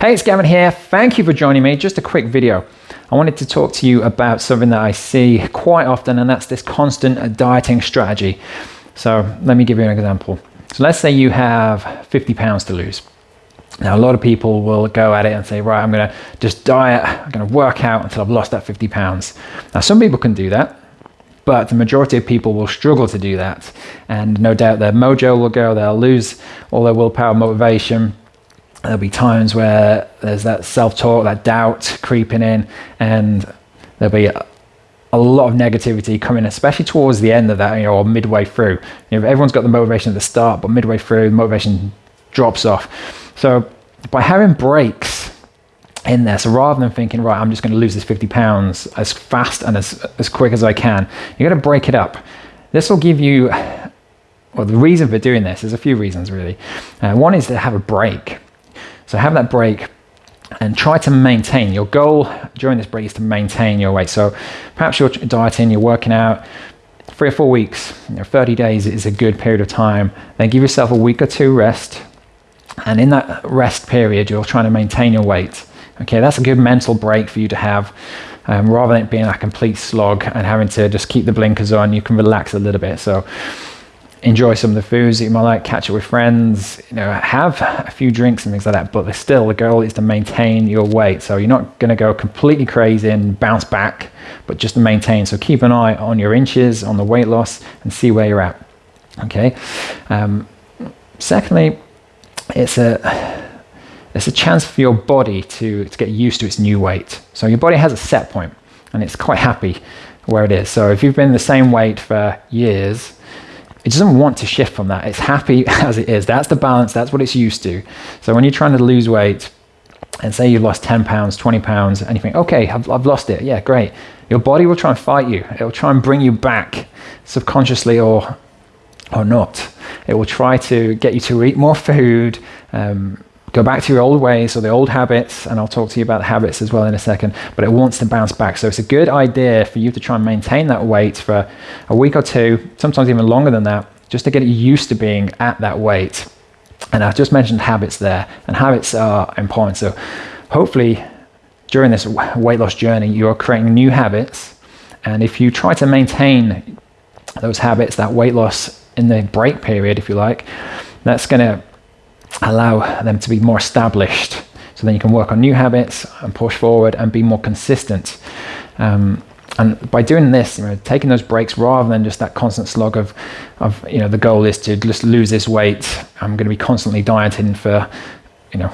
Hey, it's Gavin here. Thank you for joining me. Just a quick video. I wanted to talk to you about something that I see quite often, and that's this constant dieting strategy. So let me give you an example. So let's say you have 50 pounds to lose. Now, a lot of people will go at it and say, right, I'm going to just diet, I'm going to work out until I've lost that 50 pounds. Now, some people can do that, but the majority of people will struggle to do that. And no doubt their mojo will go, they'll lose all their willpower, motivation, there'll be times where there's that self-talk, that doubt creeping in, and there'll be a, lot of negativity coming, especially towards the end of that, you know, or midway through. You know, everyone's got the motivation at the start, but midway through, motivation drops off. So by having breaks in there, so rather than thinking, right, I'm just going to lose this 50 pounds as fast and as, as quick as I can, you got to break it up. This will give you, well, the reason for doing this, is a few reasons really. Uh, one is to have a break. So have that break and try to maintain. Your goal during this break is to maintain your weight. So perhaps you're dieting, you're working out three or four weeks, you know, 30 days is a good period of time. Then give yourself a week or two rest. And in that rest period, you're trying to maintain your weight. Okay, that's a good mental break for you to have. Um, rather than it being a complete slog and having to just keep the blinkers on, you can relax a little bit. So enjoy some of the foods that you might like, catch up with friends, you know, have a few drinks and things like that. But still, the goal is to maintain your weight. So you're not going to go completely crazy and bounce back, but just to maintain. So keep an eye on your inches, on the weight loss, and see where you're at. Okay. Um, secondly, it's a it's a chance for your body to, to get used to its new weight. So your body has a set point and it's quite happy where it is. So if you've been the same weight for years, it doesn't want to shift from that. It's happy as it is. That's the balance. That's what it's used to. So when you're trying to lose weight and say you've lost 10 pounds, 20 pounds, and you think, okay, I've, I've lost it. Yeah, great. Your body will try and fight you. It will try and bring you back subconsciously or, or not. It will try to get you to eat more food, um, go back to your old ways or the old habits, and I'll talk to you about habits as well in a second, but it wants to bounce back. So it's a good idea for you to try and maintain that weight for a week or two, sometimes even longer than that, just to get used to being at that weight. And I've just mentioned habits there, and habits are important. So hopefully during this weight loss journey, you're creating new habits. And if you try to maintain those habits, that weight loss in the break period, if you like, that's going to allow them to be more established. So then you can work on new habits and push forward and be more consistent. Um, and by doing this, you know, taking those breaks rather than just that constant slog of, of, you know, the goal is to just lose this weight. I'm going to be constantly dieting for, you know,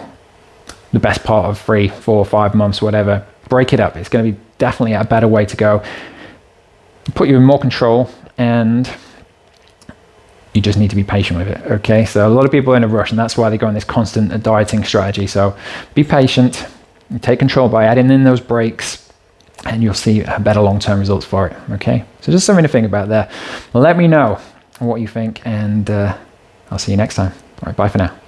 the best part of three, four, five months, whatever. Break it up. It's going to be definitely a better way to go. Put you in more control and you just need to be patient with it. Okay, so a lot of people are in a rush, and that's why they go on this constant dieting strategy. So be patient, take control by adding in those breaks, and you'll see better long term results for it. Okay, so just something to think about there. Let me know what you think, and uh, I'll see you next time. All right, bye for now.